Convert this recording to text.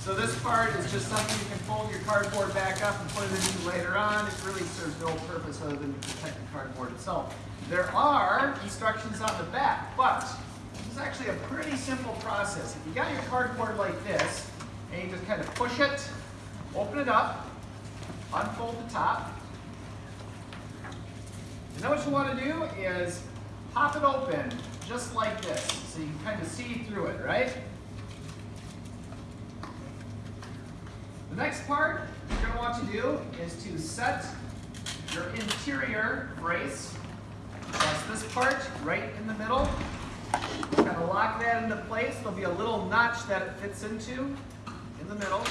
So this part is just something you can fold your cardboard back up and put it in later on. It really serves no purpose other than to protect the cardboard itself. There are instructions on the back, but this is actually a pretty simple process. If you got your cardboard like this, and you just kind of push it, open it up, unfold the top, and then what you want to do is pop it open just like this, so you can kind of see through it, right? The next part you're going to want to do is to set your interior brace. That's this part right in the middle. Kind of lock that into place. There'll be a little notch that it fits into in the middle.